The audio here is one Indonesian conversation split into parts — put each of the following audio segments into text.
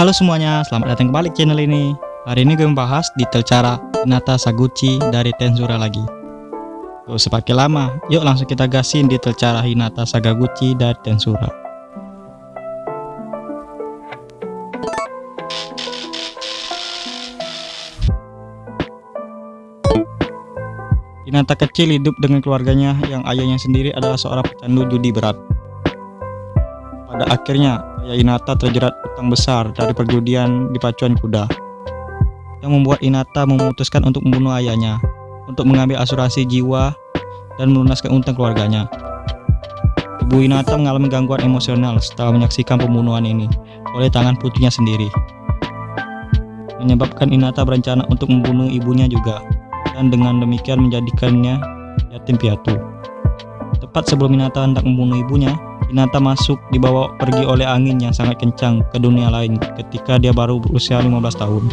Halo semuanya, selamat datang kembali ke channel ini. Hari ini gue membahas detail cara Hinata Saguchi dari Tensura lagi. Gak usah pakai lama, yuk langsung kita gasin detail cara Hinata Sagaguchi dari Tensura. Hinata kecil hidup dengan keluarganya yang ayahnya sendiri adalah seorang pecandu judi berat. Pada akhirnya, ayah Hinata terjerat utang besar dari perjudian di pacuan kuda, yang membuat Hinata memutuskan untuk membunuh ayahnya, untuk mengambil asuransi jiwa dan melunaskan utang keluarganya. Ibu Hinata mengalami gangguan emosional setelah menyaksikan pembunuhan ini oleh tangan putrinya sendiri, menyebabkan Hinata berencana untuk membunuh ibunya juga dan dengan demikian menjadikannya yatim piatu. Tepat sebelum Hinata hendak membunuh ibunya, Hinata masuk dibawa pergi oleh angin yang sangat kencang ke dunia lain ketika dia baru berusia 15 tahun.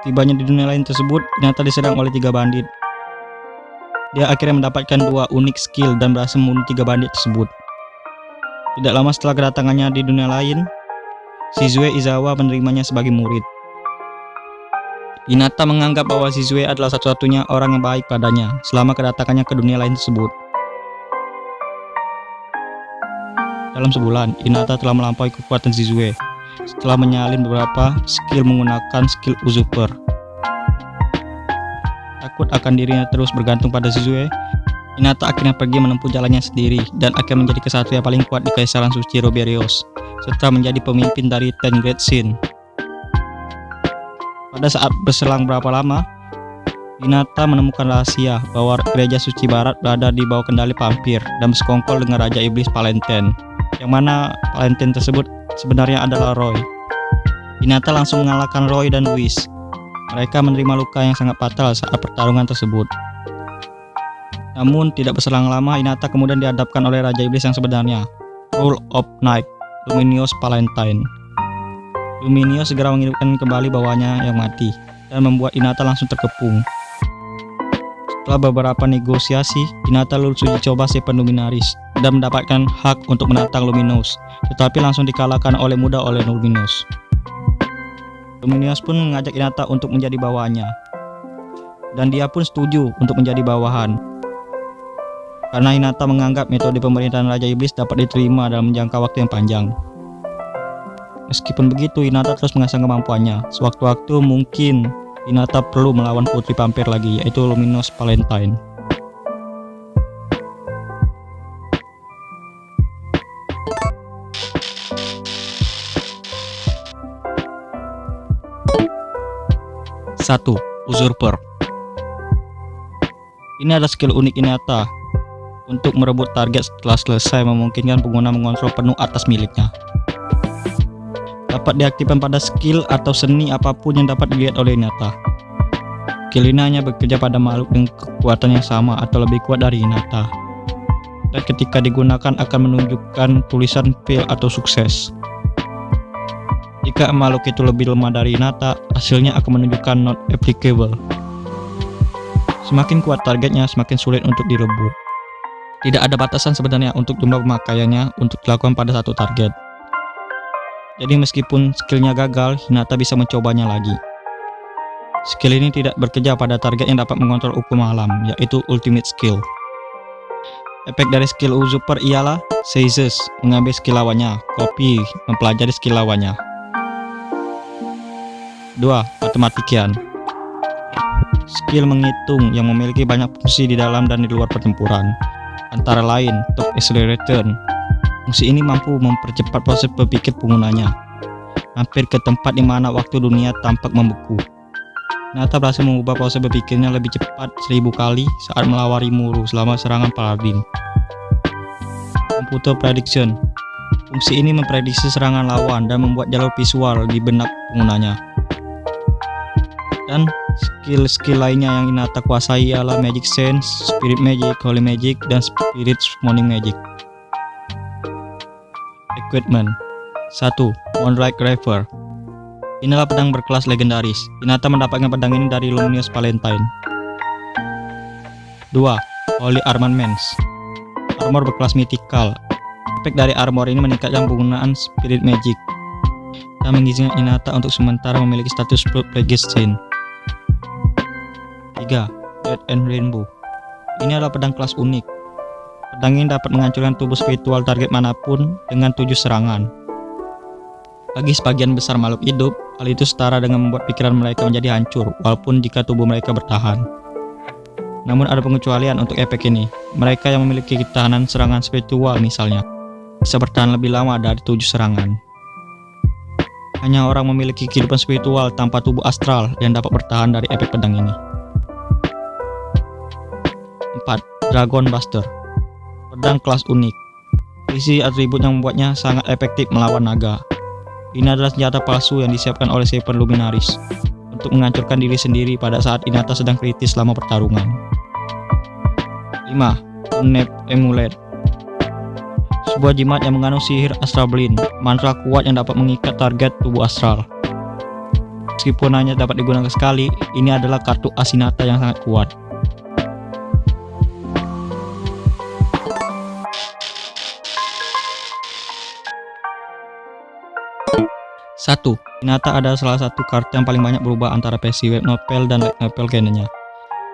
Tibanya di dunia lain tersebut, Hinata diserang oleh tiga bandit. Dia akhirnya mendapatkan dua unik skill dan berhasil membunuh tiga bandit tersebut. Tidak lama setelah kedatangannya di dunia lain, Shizue Izawa menerimanya sebagai murid. Hinata menganggap bahwa Shizue adalah satu-satunya orang yang baik padanya selama kedatangannya ke dunia lain tersebut. Dalam sebulan, Hinata telah melampaui kekuatan Shizue setelah menyalin beberapa skill menggunakan skill usurper. Takut akan dirinya terus bergantung pada Shizue, Hinata akhirnya pergi menempuh jalannya sendiri dan akan menjadi kesatria paling kuat di Kaisaran Suci Roberios setelah menjadi pemimpin dari Ten Great Sin. Pada saat berselang berapa lama, Hinata menemukan rahasia bahwa gereja suci barat berada di bawah kendali vampir dan bersekongkol dengan Raja Iblis Palenten, yang mana Palenten tersebut sebenarnya adalah Roy. Hinata langsung mengalahkan Roy dan Luis. Mereka menerima luka yang sangat fatal saat pertarungan tersebut. Namun, tidak berselang lama, Hinata kemudian dihadapkan oleh Raja Iblis yang sebenarnya, Rule of Night, Luminious Palentine. Luminio segera menghidupkan kembali bawahnya yang mati dan membuat Inata langsung terkepung. Setelah beberapa negosiasi, Inata lulus uji coba Seven Luminaris dan mendapatkan hak untuk menantang Luminous, tetapi langsung dikalahkan oleh mudah oleh Luminous. Luminous pun mengajak Inata untuk menjadi bawahannya, dan dia pun setuju untuk menjadi bawahan. Karena Inata menganggap metode pemerintahan Raja Iblis dapat diterima dalam jangka waktu yang panjang. Meskipun begitu, Hinata terus mengasah kemampuannya. Sewaktu-waktu mungkin Hinata perlu melawan putri vampir lagi, yaitu Luminous Valentine. Satu, Usurper. Ini adalah skill unik Hinata untuk merebut target setelah selesai memungkinkan pengguna mengontrol penuh atas miliknya dapat diaktifkan pada skill atau seni apa pun yang dapat dilihat oleh Hinata. Skill hanya bekerja pada makhluk dengan kekuatan yang sama atau lebih kuat dari Hinata. Dan ketika digunakan akan menunjukkan tulisan fail atau sukses. Jika makhluk itu lebih lemah dari Hinata, hasilnya akan menunjukkan not applicable. Semakin kuat targetnya, semakin sulit untuk direbut. Tidak ada batasan sebenarnya untuk jumlah pemakaiannya untuk dilakukan pada satu target. Jadi meskipun skillnya gagal, Hinata bisa mencobanya lagi. Skill ini tidak bekerja pada target yang dapat mengontrol hukum alam, yaitu ultimate skill. Efek dari skill usurper ialah seizes, mengambil skill lawannya, copy, mempelajari skill lawannya. 2. Matematikian Skill menghitung yang memiliki banyak fungsi di dalam dan di luar pertempuran, antara lain top acceleration, Fungsi ini mampu mempercepat proses berpikir penggunanya, hampir ke tempat di mana waktu dunia tampak membeku. Nata berhasil mengubah proses berpikirnya lebih cepat seribu kali saat melawari Muru selama serangan Paladin. Computer Prediction Fungsi ini memprediksi serangan lawan dan membuat jalur visual di benak penggunanya. Dan skill-skill lainnya yang Inata kuasai ialah Magic Sense, Spirit Magic, Holy Magic, dan Spirit Summoning Magic. Equipment 1. Moonlight Graver Inilah pedang berkelas legendaris. Hinata mendapatkan pedang ini dari Luminous Valentine. 2. Holy Armaments Armor berkelas mythical. Efek dari armor ini meningkatkan penggunaan Spirit Magic. dan mengizinkan Inata untuk sementara memiliki status Plegestine. 3. Red and Rainbow Ini adalah pedang kelas unik. Pedang ini dapat menghancurkan tubuh spiritual target mana pun dengan tujuh serangan. Bagi sebagian besar makhluk hidup, hal itu setara dengan membuat pikiran mereka menjadi hancur, walaupun jika tubuh mereka bertahan. Namun ada pengecualian untuk efek ini. Mereka yang memiliki ketahanan serangan spiritual misalnya, bisa bertahan lebih lama dari tujuh serangan. Hanya orang memiliki kehidupan spiritual tanpa tubuh astral yang dapat bertahan dari efek pedang ini. 4. Dragon Buster Pedang kelas unik Isi atribut yang membuatnya sangat efektif melawan naga. Ini adalah senjata palsu yang disiapkan oleh Seven Luminaris untuk menghancurkan diri sendiri pada saat Inata sedang kritis selama pertarungan. 5. Unep Emulet sebuah jimat yang mengandung sihir astral blind, mantra kuat yang dapat mengikat target tubuh astral. Meskipun hanya dapat digunakan sekali, ini adalah kartu Asinata yang sangat kuat. Satu, Hinata adalah salah satu kartu yang paling banyak berubah antara versi web novel dan light novel canonnya.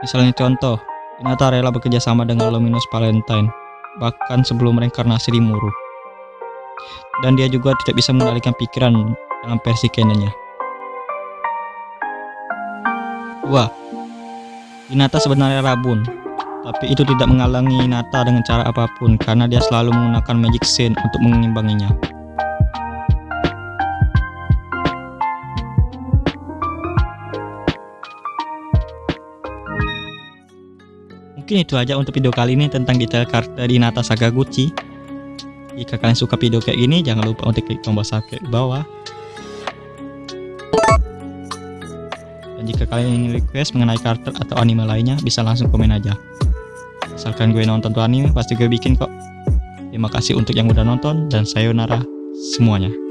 Misalnya contoh, Hinata rela bekerja sama dengan Luminous Valentine bahkan sebelum reinkarnasi di Muru. Dan dia juga tidak bisa mengendalikan pikiran dalam versi canonnya. 2. Hinata sebenarnya rabun, tapi itu tidak menghalangi Hinata dengan cara apa pun karena dia selalu menggunakan magic scene untuk mengimbanginya. Mungkin itu aja untuk video kali ini tentang detail karakter di Nata Sakaguchi. Jika kalian suka video kayak gini, jangan lupa untuk klik tombol subscribe di bawah. Dan jika kalian ingin request mengenai karakter atau anime lainnya, bisa langsung komen aja. Asalkan gue nonton tuh anime, pasti gue bikin kok. Terima kasih untuk yang udah nonton, dan sayonara semuanya.